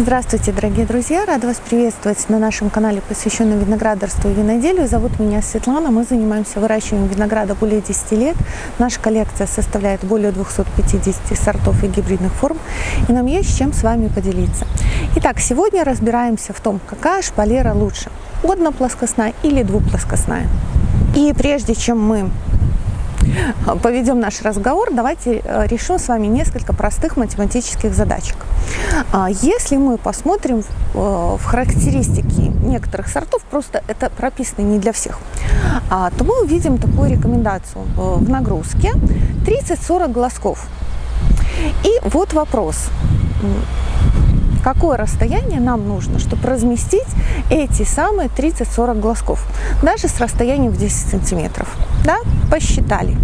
Здравствуйте, дорогие друзья! Рада вас приветствовать на нашем канале, посвященном виноградарству и виноделию. Зовут меня Светлана. Мы занимаемся выращиванием винограда более 10 лет. Наша коллекция составляет более 250 сортов и гибридных форм. И нам есть чем с вами поделиться. Итак, сегодня разбираемся в том, какая шпалера лучше. Одноплоскостная или двуплоскостная. И прежде чем мы поведем наш разговор, давайте э, решим с вами несколько простых математических задачек. А, если мы посмотрим э, в характеристики некоторых сортов, просто это прописано не для всех, а, то мы увидим такую рекомендацию э, в нагрузке 30-40 глазков. И вот вопрос какое расстояние нам нужно, чтобы разместить эти самые 30-40 глазков, даже с расстоянием в 10 сантиметров. Да, посчитали.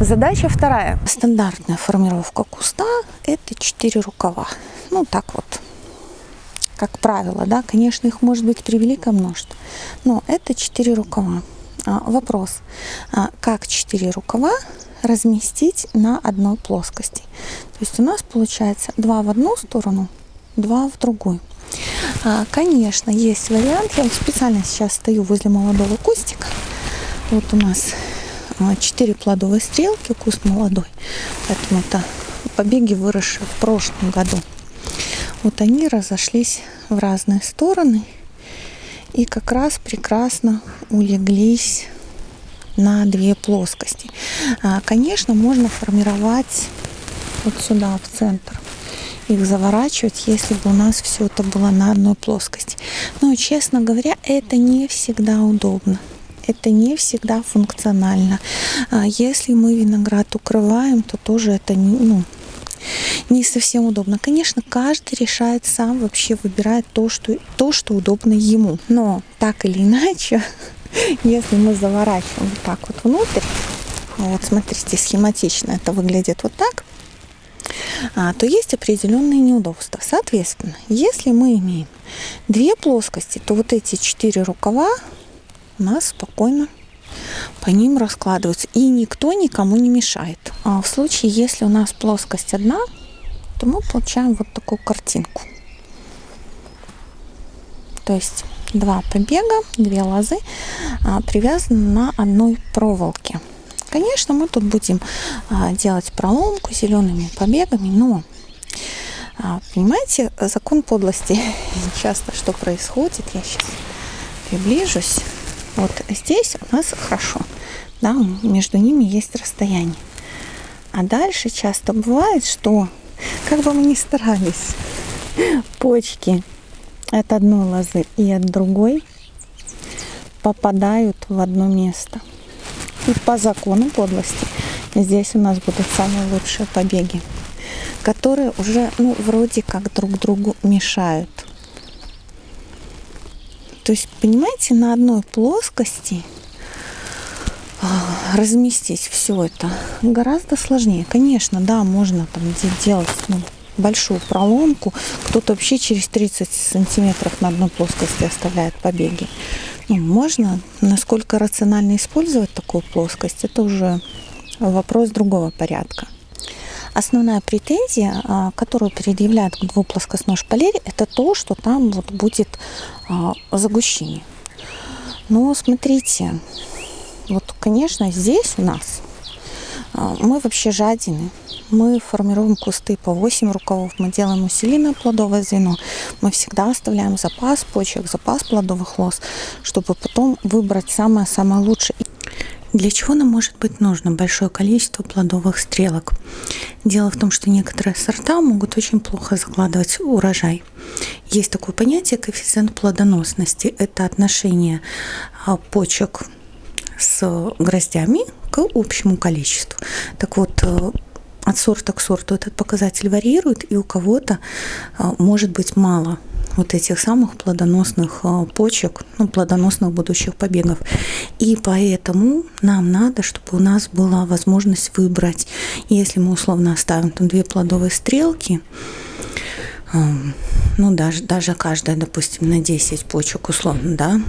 Задача вторая. Стандартная формировка куста – это 4 рукава. Ну, так вот, как правило, да, конечно, их может быть превеликое множество, но это 4 рукава. А, вопрос, а, как 4 рукава разместить на одной плоскости? То есть у нас получается 2 в одну сторону, 2 в другую. А, конечно, есть вариант, я вот специально сейчас стою возле молодого кустика, вот у нас 4 плодовые стрелки, куст молодой. Поэтому это побеги выросшие в прошлом году. Вот они разошлись в разные стороны и как раз прекрасно улеглись на две плоскости. А, конечно, можно формировать вот сюда, в центр их заворачивать, если бы у нас все это было на одной плоскости. Но, честно говоря, это не всегда удобно это не всегда функционально. А если мы виноград укрываем, то тоже это не, ну, не совсем удобно. Конечно, каждый решает сам, вообще выбирает то, что, то, что удобно ему. Но так или иначе, если мы заворачиваем вот так вот внутрь, вот смотрите, схематично это выглядит вот так, то есть определенные неудобства. Соответственно, если мы имеем две плоскости, то вот эти четыре рукава у нас спокойно по ним раскладываются. И никто никому не мешает. А в случае, если у нас плоскость одна, то мы получаем вот такую картинку. То есть два побега, две лозы а, привязаны на одной проволоке. Конечно, мы тут будем а, делать проломку зелеными побегами, но а, понимаете, закон подлости часто что происходит, я сейчас приближусь. Вот здесь у нас хорошо, да, между ними есть расстояние. А дальше часто бывает, что как бы мы ни старались, почки от одной лозы и от другой попадают в одно место. И по закону подлости здесь у нас будут самые лучшие побеги, которые уже ну, вроде как друг другу мешают. То есть, понимаете, на одной плоскости а, разместить все это гораздо сложнее. Конечно, да, можно там делать ну, большую проломку. Кто-то вообще через 30 сантиметров на одной плоскости оставляет побеги. Можно. Насколько рационально использовать такую плоскость, это уже вопрос другого порядка. Основная претензия, а, которую предъявляют к двуплоскостной шпалере, это то, что там вот будет а, загущение. Но смотрите, вот, конечно, здесь у нас мы вообще жадины. Мы формируем кусты по 8 рукавов, мы делаем усиленное плодовое звено. Мы всегда оставляем запас почек, запас плодовых лоз, чтобы потом выбрать самое-самое лучшее. Для чего нам может быть нужно большое количество плодовых стрелок? Дело в том, что некоторые сорта могут очень плохо закладывать урожай. Есть такое понятие коэффициент плодоносности. Это отношение а, почек с гроздями общему количеству. Так вот, э, от сорта к сорту этот показатель варьирует, и у кого-то а, может быть мало вот этих самых плодоносных а, почек, ну, плодоносных будущих побегов. И поэтому нам надо, чтобы у нас была возможность выбрать, если мы условно оставим там две плодовые стрелки, ну, даже, даже каждая, допустим, на 10 почек условно, да,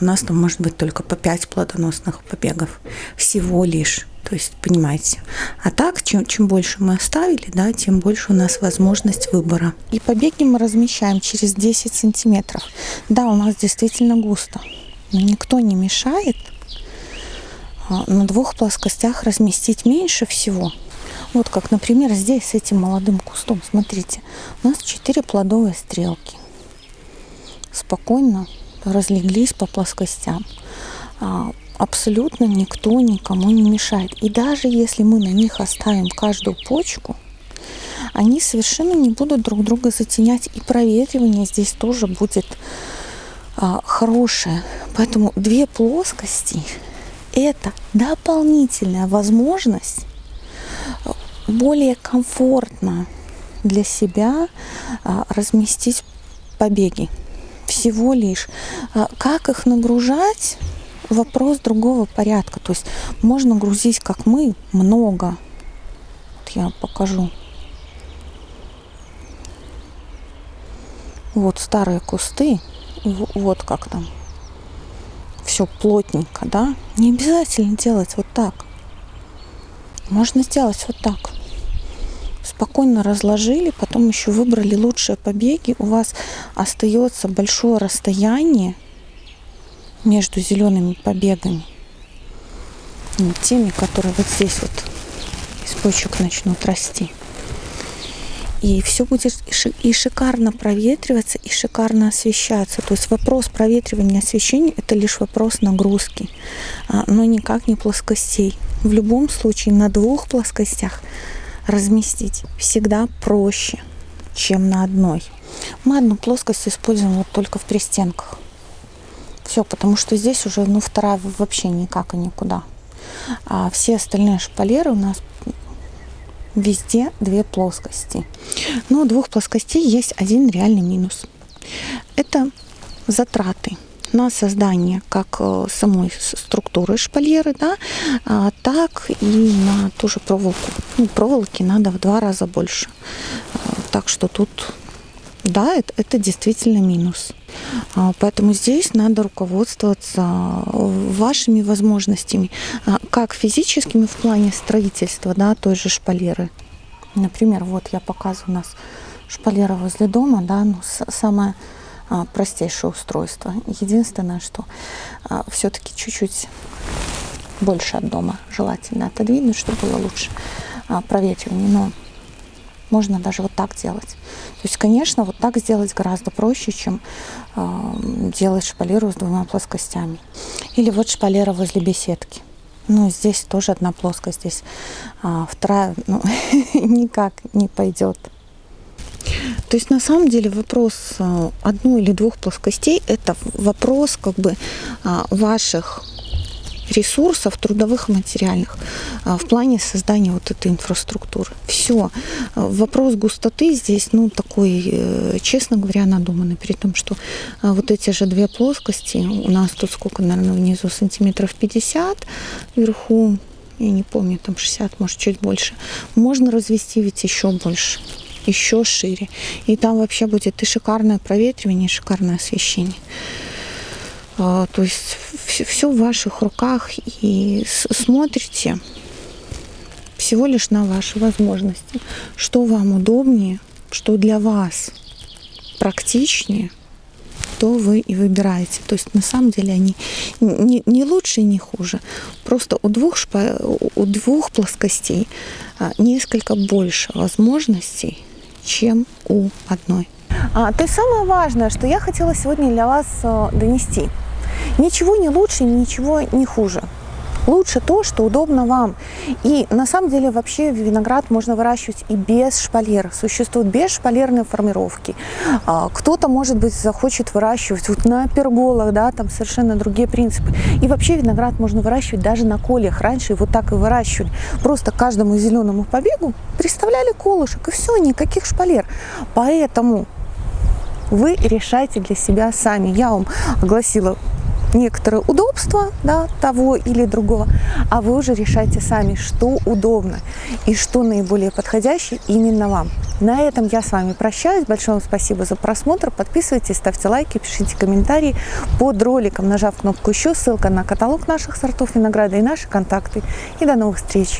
у нас там может быть только по 5 плодоносных побегов всего лишь. То есть, понимаете. А так, чем, чем больше мы оставили, да, тем больше у нас возможность выбора. И побеги мы размещаем через 10 сантиметров. Да, у нас действительно густо. Но никто не мешает а, на двух плоскостях разместить меньше всего. Вот как, например, здесь с этим молодым кустом. Смотрите, у нас 4 плодовые стрелки. Спокойно разлеглись по плоскостям. А, абсолютно никто никому не мешает. И даже если мы на них оставим каждую почку, они совершенно не будут друг друга затенять. И проветривание здесь тоже будет а, хорошее. Поэтому две плоскости – это дополнительная возможность более комфортно для себя а, разместить побеги. Всего лишь. А, как их нагружать? Вопрос другого порядка. То есть можно грузить, как мы, много. Вот я покажу. Вот старые кусты. Вот как там. Все плотненько, да? Не обязательно делать вот так. Можно сделать вот так спокойно разложили, потом еще выбрали лучшие побеги, у вас остается большое расстояние между зелеными побегами, ну, теми, которые вот здесь вот из почек начнут расти. И все будет и шикарно проветриваться, и шикарно освещаться. То есть вопрос проветривания освещения – это лишь вопрос нагрузки, а, но никак не плоскостей. В любом случае на двух плоскостях разместить всегда проще, чем на одной. Мы одну плоскость используем вот только в пристенках. Все, потому что здесь уже, ну, вторая вообще никак и никуда. А все остальные шпалеры у нас везде две плоскости. Но у двух плоскостей есть один реальный минус. Это затраты на создание как э, самой структуры шпалеры, да, а, так и на ту же проволоку. Ну, проволоки надо в два раза больше. А, так что тут, да, это, это действительно минус. А, поэтому здесь надо руководствоваться вашими возможностями, как физическими в плане строительства, да, той же шпалеры. Например, вот я показываю у нас шпалера возле дома, да, ну, самая простейшее устройство. Единственное, что а, все-таки чуть-чуть больше от дома желательно отодвинуть, чтобы было лучше а, проветривание. Но можно даже вот так делать. То есть, конечно, вот так сделать гораздо проще, чем делать шпалеру с двумя плоскостями. Или вот шпалера возле беседки. Ну, здесь тоже одна плоскость, здесь а, вторая ну, никак не пойдет. То есть на самом деле вопрос а, одной или двух плоскостей – это вопрос как бы а, ваших ресурсов трудовых и материальных а, в плане создания вот этой инфраструктуры. Все. Вопрос густоты здесь, ну, такой, э, честно говоря, надуманный, при том, что вот эти же две плоскости, у нас тут сколько, наверное, внизу сантиметров 50, вверху, я не помню, там 60, может, чуть больше, можно развести ведь еще больше еще шире. И там вообще будет и шикарное проветривание, и шикарное освещение. А, то есть все в ваших руках и смотрите всего лишь на ваши возможности. Что вам удобнее, что для вас практичнее, то вы и выбираете. То есть на самом деле они не, не лучше и не хуже. Просто у двух, у двух плоскостей а, несколько больше возможностей чем у одной. А, то есть самое важное, что я хотела сегодня для вас э, донести. Ничего не лучше, ничего не хуже. Лучше то, что удобно вам. И на самом деле вообще виноград можно выращивать и без шпалер. Существуют бесшпалерные формировки. А, кто-то, может быть, захочет выращивать вот на перголах, да, там совершенно другие принципы. И вообще виноград можно выращивать даже на колях. Раньше вот так и выращивали. Просто каждому зеленому побегу представляли колышек, и все, никаких шпалер. Поэтому вы решайте для себя сами. Я вам огласила некоторые удобства да, того или другого, а вы уже решайте сами, что удобно и что наиболее подходящее именно вам. На этом я с вами прощаюсь. Большое вам спасибо за просмотр. Подписывайтесь, ставьте лайки, пишите комментарии под роликом, нажав кнопку «Еще». Ссылка на каталог наших сортов винограда и наши контакты. И до новых встреч!